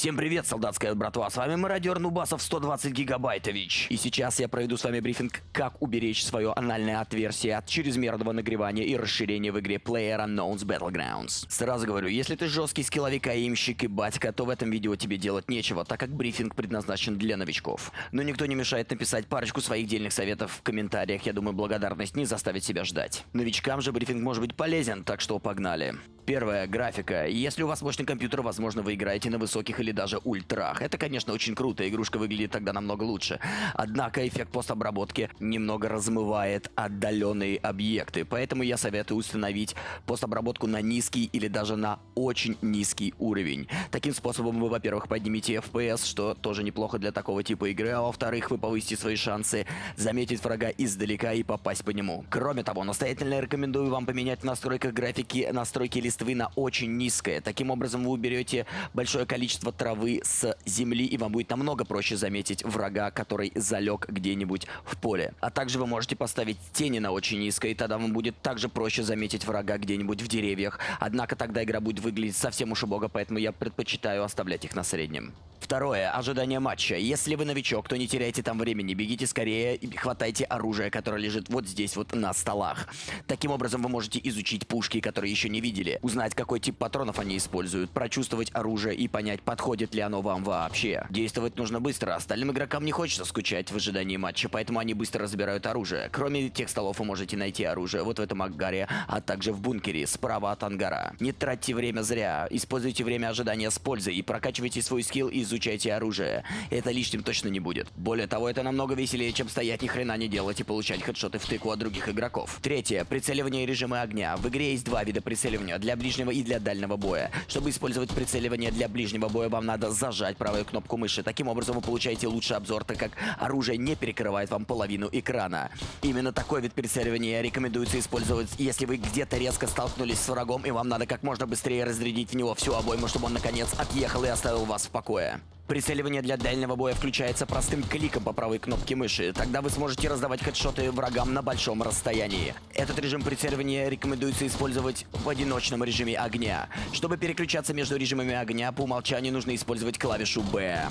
Всем привет, солдатская братва, с вами мародер Нубасов 120 гигабайтович. И сейчас я проведу с вами брифинг, как уберечь свое анальное отверстие от чрезмерного нагревания и расширения в игре PlayerUnknown's Battlegrounds. Сразу говорю, если ты жесткий скилловик, аимщик и батька, то в этом видео тебе делать нечего, так как брифинг предназначен для новичков. Но никто не мешает написать парочку своих дельных советов в комментариях, я думаю, благодарность не заставит себя ждать. Новичкам же брифинг может быть полезен, так что погнали. Первая графика. Если у вас мощный компьютер, возможно, вы играете на высоких или даже ультрах. Это, конечно, очень круто, игрушка выглядит тогда намного лучше. Однако эффект постобработки немного размывает отдаленные объекты, поэтому я советую установить постобработку на низкий или даже на очень низкий уровень. Таким способом вы, во-первых, поднимете FPS, что тоже неплохо для такого типа игры, а во-вторых, вы повысите свои шансы заметить врага издалека и попасть по нему. Кроме того, настоятельно рекомендую вам поменять в настройках графики настройки листвы на очень низкое. Таким образом, вы уберете большое количество травы с земли, и вам будет намного проще заметить врага, который залег где-нибудь в поле. А также вы можете поставить тени на очень низкое, и тогда вам будет также проще заметить врага где-нибудь в деревьях. Однако тогда игра будет выглядеть совсем уж убого, поэтому я предпочитаю оставлять их на среднем. Второе. Ожидание матча. Если вы новичок, то не теряйте там времени. Бегите скорее и хватайте оружие, которое лежит вот здесь вот на столах. Таким образом вы можете изучить пушки, которые еще не видели, узнать, какой тип патронов они используют, прочувствовать оружие и понять, подходит ли оно вам вообще. Действовать нужно быстро. Остальным игрокам не хочется скучать в ожидании матча, поэтому они быстро разбирают оружие. Кроме тех столов вы можете найти оружие вот в этом ангаре, а также в бункере справа от ангара. Не тратьте время зря. Используйте время ожидания с пользой и прокачивайте свой скилл и изучайте изучайте оружие. Это лишним точно не будет. Более того, это намного веселее, чем стоять ни хрена не делать и получать хедшоты в тыку от других игроков. Третье. Прицеливание и режимы огня. В игре есть два вида прицеливания. Для ближнего и для дальнего боя. Чтобы использовать прицеливание для ближнего боя, вам надо зажать правую кнопку мыши. Таким образом вы получаете лучший обзор, так как оружие не перекрывает вам половину экрана. Именно такой вид прицеливания рекомендуется использовать, если вы где-то резко столкнулись с врагом, и вам надо как можно быстрее разрядить в него всю обойму, чтобы он наконец отъехал и оставил вас в покое. Прицеливание для дальнего боя включается простым кликом по правой кнопке мыши. Тогда вы сможете раздавать хедшоты врагам на большом расстоянии. Этот режим прицеливания рекомендуется использовать в одиночном режиме огня. Чтобы переключаться между режимами огня, по умолчанию нужно использовать клавишу B.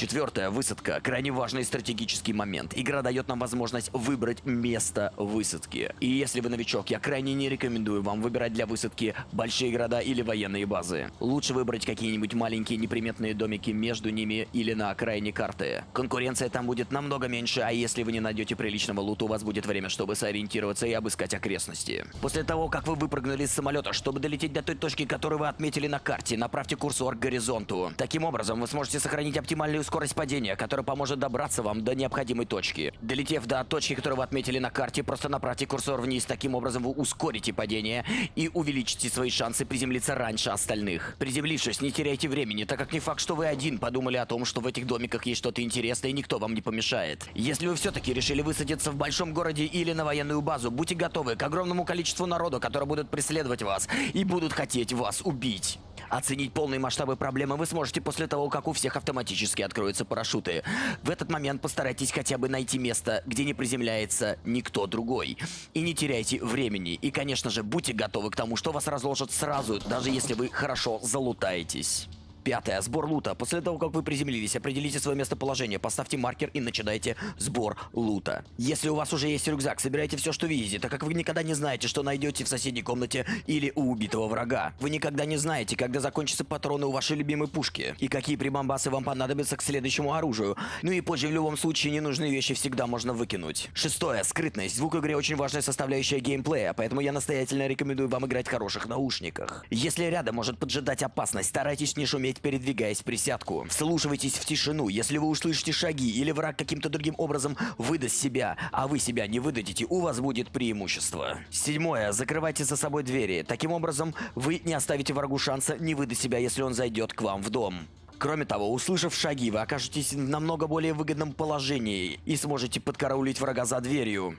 Четвертое. Высадка. Крайне важный стратегический момент. Игра дает нам возможность выбрать место высадки. И если вы новичок, я крайне не рекомендую вам выбирать для высадки большие города или военные базы. Лучше выбрать какие-нибудь маленькие неприметные домики между ними или на окраине карты. Конкуренция там будет намного меньше, а если вы не найдете приличного лута, у вас будет время, чтобы сориентироваться и обыскать окрестности. После того, как вы выпрыгнули из самолета, чтобы долететь до той точки, которую вы отметили на карте, направьте курсор к горизонту. Таким образом, вы сможете сохранить оптимальную скорость падения, которая поможет добраться вам до необходимой точки. Долетев до точки, которую вы отметили на карте, просто направьте курсор вниз. Таким образом вы ускорите падение и увеличите свои шансы приземлиться раньше остальных. Приземлившись, не теряйте времени, так как не факт, что вы один подумали о том, что в этих домиках есть что-то интересное и никто вам не помешает. Если вы все-таки решили высадиться в большом городе или на военную базу, будьте готовы к огромному количеству народу, которые будут преследовать вас и будут хотеть вас убить. Оценить полные масштабы проблемы вы сможете после того, как у всех автоматически откроются парашюты. В этот момент постарайтесь хотя бы найти место, где не приземляется никто другой. И не теряйте времени. И, конечно же, будьте готовы к тому, что вас разложат сразу, даже если вы хорошо залутаетесь. Пятое. Сбор лута. После того, как вы приземлились, определите свое местоположение, поставьте маркер и начинайте сбор лута. Если у вас уже есть рюкзак, собирайте все, что видите, так как вы никогда не знаете, что найдете в соседней комнате или у убитого врага. Вы никогда не знаете, когда закончатся патроны у вашей любимой пушки, и какие прибамбасы вам понадобятся к следующему оружию. Ну и позже в любом случае ненужные вещи всегда можно выкинуть. Шестое. Скрытность. Звук в игре очень важная составляющая геймплея, поэтому я настоятельно рекомендую вам играть в хороших наушниках. Если рядом может поджидать опасность, старайтесь не шуметь передвигаясь в присядку. Вслушивайтесь в тишину. Если вы услышите шаги или враг каким-то другим образом выдаст себя, а вы себя не выдадите, у вас будет преимущество. Седьмое. Закрывайте за собой двери. Таким образом, вы не оставите врагу шанса не выдать себя, если он зайдет к вам в дом. Кроме того, услышав шаги, вы окажетесь в намного более выгодном положении и сможете подкараулить врага за дверью.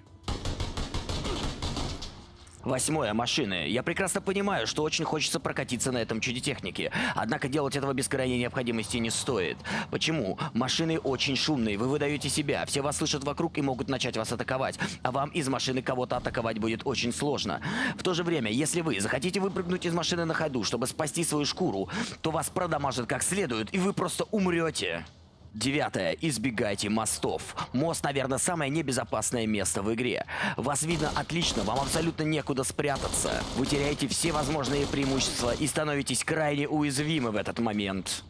Восьмое. Машины. Я прекрасно понимаю, что очень хочется прокатиться на этом чуде техники. Однако делать этого без крайней необходимости не стоит. Почему? Машины очень шумные, вы выдаете себя, все вас слышат вокруг и могут начать вас атаковать. А вам из машины кого-то атаковать будет очень сложно. В то же время, если вы захотите выпрыгнуть из машины на ходу, чтобы спасти свою шкуру, то вас продамажат как следует, и вы просто умрете. Девятое. Избегайте мостов. Мост, наверное, самое небезопасное место в игре. Вас видно отлично, вам абсолютно некуда спрятаться. Вы теряете все возможные преимущества и становитесь крайне уязвимы в этот момент.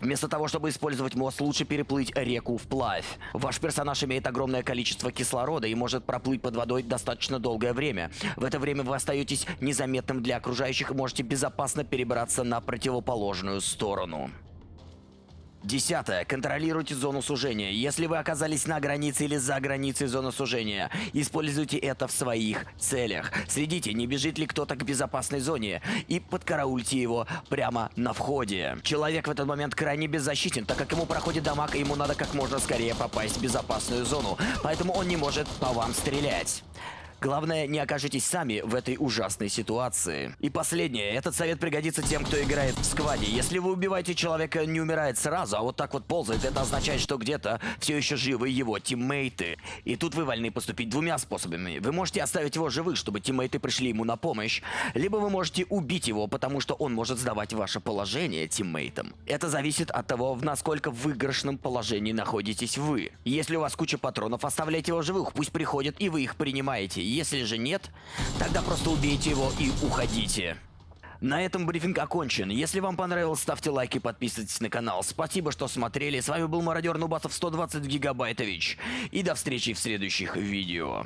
Вместо того, чтобы использовать мост, лучше переплыть реку вплавь. Ваш персонаж имеет огромное количество кислорода и может проплыть под водой достаточно долгое время. В это время вы остаетесь незаметным для окружающих и можете безопасно перебраться на противоположную сторону. Десятое. Контролируйте зону сужения. Если вы оказались на границе или за границей зоны сужения, используйте это в своих целях. Следите, не бежит ли кто-то к безопасной зоне и подкараульте его прямо на входе. Человек в этот момент крайне беззащитен, так как ему проходит дамаг и ему надо как можно скорее попасть в безопасную зону, поэтому он не может по вам стрелять. Главное, не окажитесь сами в этой ужасной ситуации. И последнее. Этот совет пригодится тем, кто играет в скваде. Если вы убиваете человека, не умирает сразу, а вот так вот ползает, это означает, что где-то все еще живы его тиммейты. И тут вы вольны поступить двумя способами. Вы можете оставить его живых, чтобы тиммейты пришли ему на помощь, либо вы можете убить его, потому что он может сдавать ваше положение тиммейтам. Это зависит от того, в насколько выигрышном положении находитесь вы. Если у вас куча патронов, оставляйте его живых, пусть приходят и вы их принимаете. Если же нет, тогда просто убейте его и уходите. На этом брифинг окончен. Если вам понравилось, ставьте лайк и подписывайтесь на канал. Спасибо, что смотрели. С вами был мародер Нубасов 120 Гигабайтович. И до встречи в следующих видео.